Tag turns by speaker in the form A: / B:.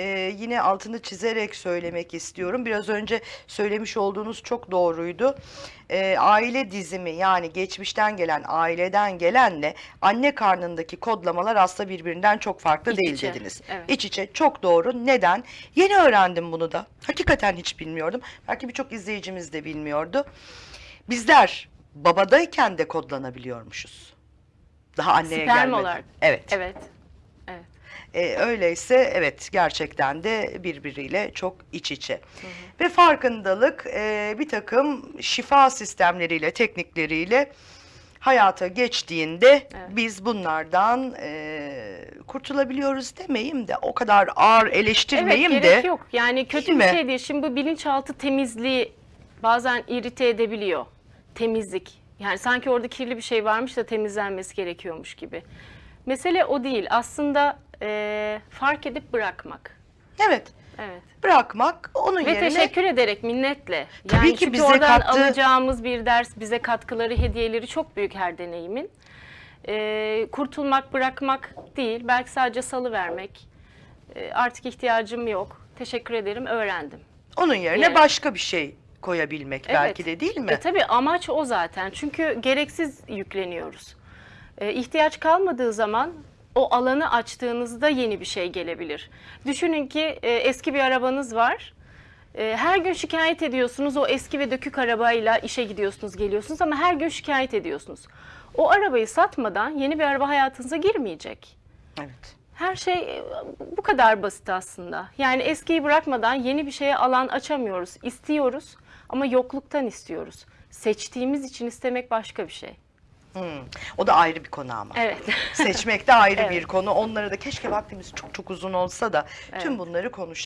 A: e, yine altını çizerek söylemek istiyorum. Biraz önce söylemiş olduğunuz çok doğruydu. E, aile dizimi yani geçmişten gelen, aileden gelenle anne karnındaki kodlamalar aslında birbirinden çok farklı
B: İç
A: değil
B: içe,
A: dediniz.
B: evet.
A: İç içe çok doğru. Neden? Yeni öğrendim bunu da. Hakikaten hiç bilmiyordum. Belki birçok izleyicimiz de bilmiyordu. Bizler babadayken de kodlanabiliyormuşuz. Daha anneye
B: Sperm
A: gelmeden.
B: olarak.
A: Evet.
B: Evet. Evet.
A: E, öyleyse evet gerçekten de birbiriyle çok iç içe. Ve farkındalık e, bir takım şifa sistemleriyle, teknikleriyle hayata geçtiğinde
B: Evet.
A: biz bunlardan e, kurtulabiliyoruz demeyeyim de o kadar ağır eleştirmeyeyim
B: evet,
A: de.
B: gerek yok. Yani kötü
A: Değil
B: bir
A: mi?
B: şey değil. Şimdi bu bilinçaltı temizliği bazen irite edebiliyor. Temizlik. Yani sanki orada kirli bir şey varmış da temizlenmesi gerekiyormuş gibi. Mesele o değil. Aslında eee, fark edip bırakmak.
A: Evet
B: Evet.
A: bırakmak onun
B: Ve
A: yerine
B: teşekkür ederek minnetle.
A: Tabii
B: yani
A: ki
B: çünkü
A: bize
B: oradan
A: kattığı-
B: alacağımız bir ders, bize katkıları, hediyeleri çok büyük her deneyimin. Ee, kurtulmak, bırakmak değil, belki sadece salı vermek. artık ihtiyacım yok. Teşekkür ederim, öğrendim.
A: onun yerine
B: Yani-
A: başka bir şey koyabilmek
B: Evet.
A: belki de değil mi?
B: E tabii amaç o zaten. Çünkü gereksiz yükleniyoruz. E, ihtiyaç kalmadığı zaman o alanı açtığınızda yeni bir şey gelebilir. Düşünün ki e, eski bir arabanız var. E, her gün şikayet ediyorsunuz o eski ve dökük arabayla işe gidiyorsunuz, geliyorsunuz ama her gün şikayet ediyorsunuz. O arabayı satmadan yeni bir araba hayatınıza girmeyecek.
A: Evet.
B: Her şey e, bu kadar basit aslında. Yani eskiyi bırakmadan yeni bir şeye alan açamıyoruz. İstiyoruz ama yokluktan istiyoruz. Seçtiğimiz için istemek başka bir şey.
A: Hmm. O da ayrı bir konu ama.
B: Evet.
A: Seçmek de ayrı
B: Evet.
A: bir konu. Onlara da keşke vaktimiz çok çok uzun olsa da tüm
B: Evet.
A: bunları konuş.